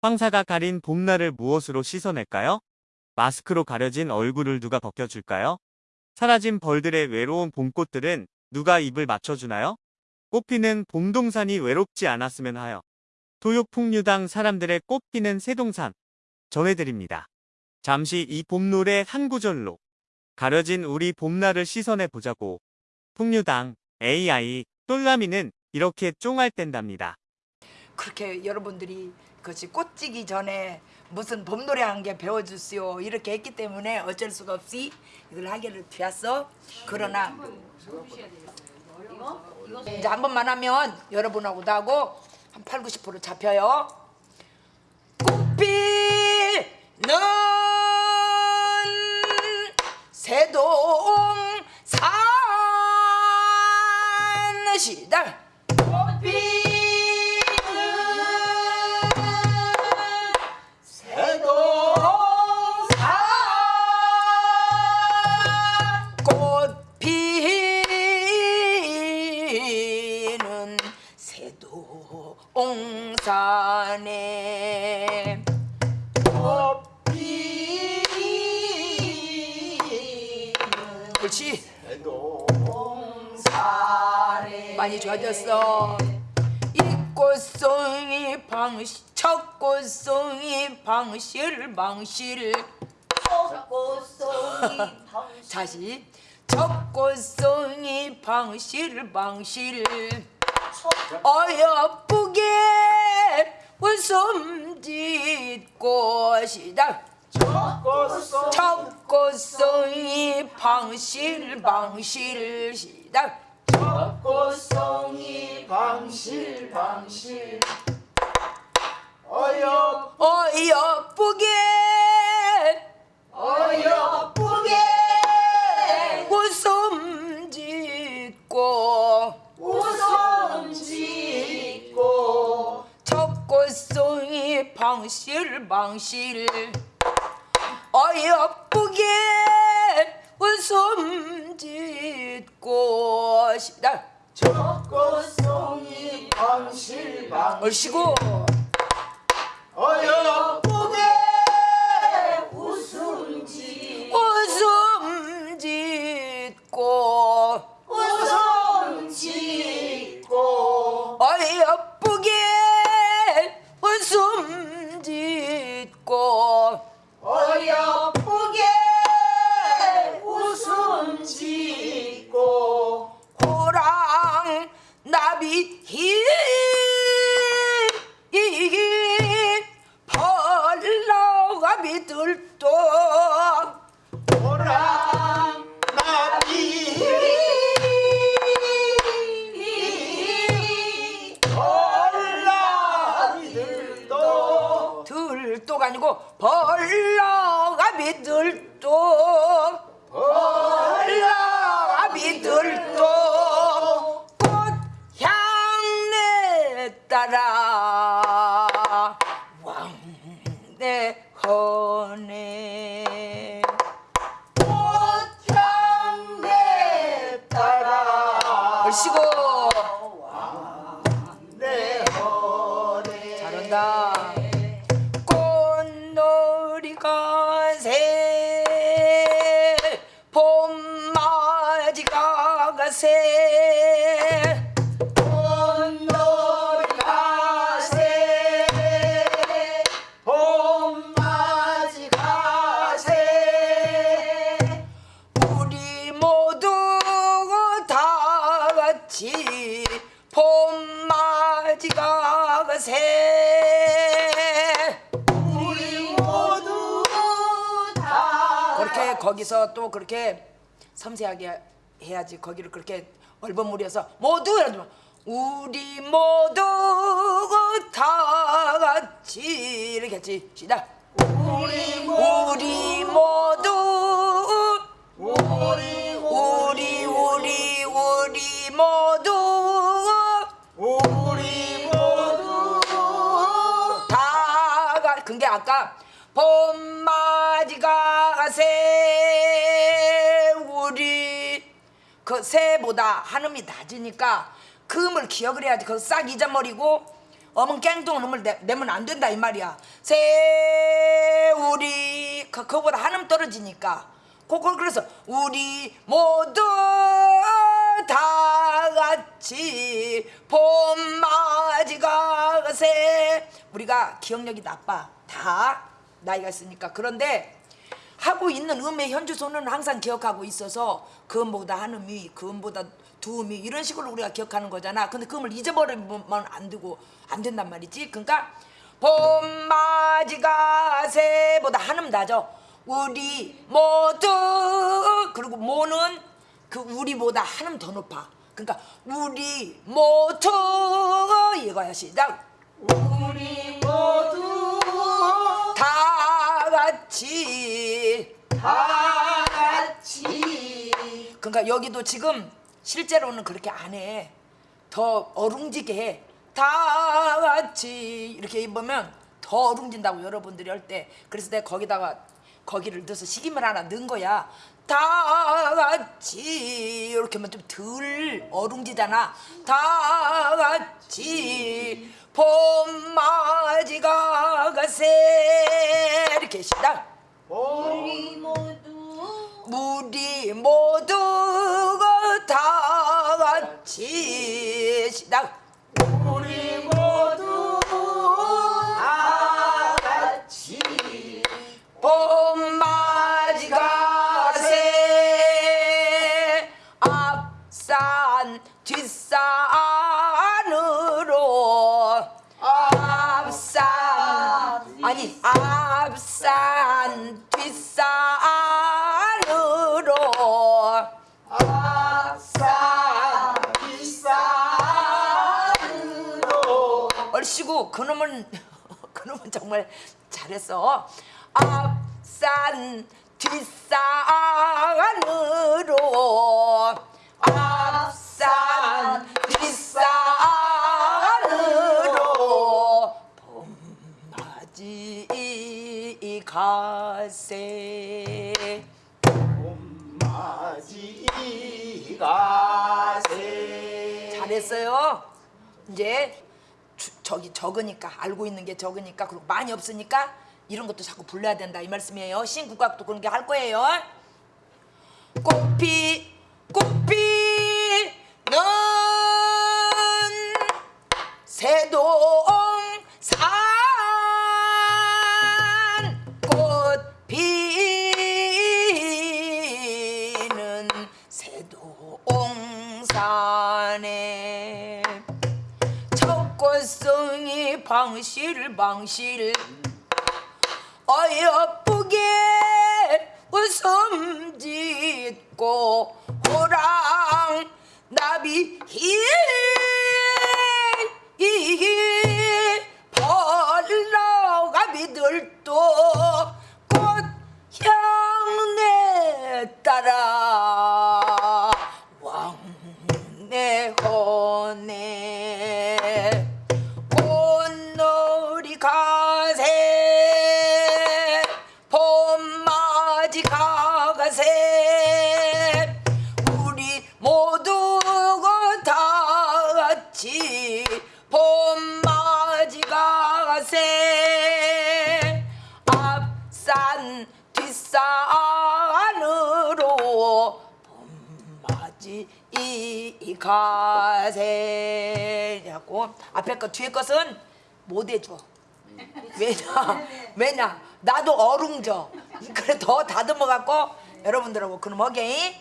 황사가 가린 봄날을 무엇으로 씻어낼까요? 마스크로 가려진 얼굴을 누가 벗겨줄까요? 사라진 벌들의 외로운 봄꽃들은 누가 입을 맞춰주나요? 꽃피는 봄동산이 외롭지 않았으면 하여 토요풍류당 사람들의 꽃피는 새동산 전해드립니다. 잠시 이 봄노래 한 구절로 가려진 우리 봄날을 씻어내 보자고 풍류당 AI 똘라미는 이렇게 쫑알 댄답니다. 그렇게 여러분들이 그 것이 꽃지기 전에 무슨 봄노래 한 개 배워주시오. 이렇게 했기 때문에 어쩔 수가 없이 이걸 하기를 되었어 그러나 이제 한 번만 하면 여러분하고 나하고 한 8, 90% 잡혀요. 꽃피는 새동 산시다 꽃피는 새동산에. 그렇지. 많이 좋아졌어. 이 꽃송이 방시 첫 꽃송이 방실 방실. 다시 첫 꽃송이 방실 방실. 어여쁘게 웃음 짓꽃이다. 첫 꽃송이 방실 방실 시작 꽃송이 방실 방실. 어여. 어여쁘게 방실 어여쁘게 웃음 짓고 시다. 꽃송이 방실 방실. 얼씨구 들도 오랑 나비 올라비들도 들도가 아니고 벌러가비 들도 벌러가비 들도 따라. 허네 꽃향내 따라. 내 허내 잘한다. 꽃놀이가 새 봄맞이가 가 같이 봄맞이가 가세. 우리 모두 다 그렇게 거기서 또 그렇게 섬세하게 해야지 거기를 그렇게 얼버무려서 모두 이러지 마. 우리 모두 다 같이 이렇게 했지. 시작. 우리 모두 우리 우리 모두 우리 모두 다가 근게 아까 봄맞이가 새 우리 그 새보다 한음이 낮으니까 그 음을 기억을 해야지. 그거 싹 잊어버리고 어문 깽동 놈을 내, 내면 안 된다 이 말이야. 세우리 그, 그거보다 한음 떨어지니까. 그걸 그래서 우리 모두 다 같이 봄맞이가 세. 우리가 기억력이 나빠. 다 나이가 있으니까. 그런데 하고 있는 음의 현주소는 항상 기억하고 있어서 그음보다 한 음이 그음보다 두 음이 이런 식으로 우리가 기억하는 거잖아. 근데 그음을 잊어버리면 안 되고 안 된단 말이지. 그러니까 봄맞이가 새보다 한음 나죠. 우리 모두 그리고 모는 그 우리보다 한음 더 높아 그러니까 우리 모두 이거야 시작 우리 모두 다 같이 다 같이 그러니까 여기도 지금 실제로는 그렇게 안 해. 더 어룽지게 해. 다 같이 이렇게 입으면 더 어룽진다고 여러분들이 할 때. 그래서 내가 거기다가 거기를 넣어서 식임을 하나 넣은 거야. 다 같이 이렇게 하면 좀 덜 어룽지잖아. 다 같이 봄맞이가 가세 이렇게 시작. 우리 우리 모두 앞산 뒷산으로. 아싸 비싼으로. 얼씨구 그놈은 그놈은 정말 잘했어. 앞산 뒷산 새 잘했어요. 이제 주- 저기 적으니까 알고 있는 게 적으니까 그리고 많이 없으니까 이런 것도 자꾸 불러야 된다 이 말씀이에요. 신국악도 그런 게 할 거예요. 꽃피 꽃피 첫꽃송이 방실 방실. 어여쁘게 웃음 짓고 호랑 나비 힐 벌러가비들도 가가세 우리 모두가 다 같이 봄맞이 가세 앞산 뒷산으로 봄맞이 이 가세냐고 앞에 거 뒤에 것은 못 해줘. 왜냐? 왜냐? 나도 어룽져. 그래 더 다듬어 갖고 여러분들하고 그럼 하게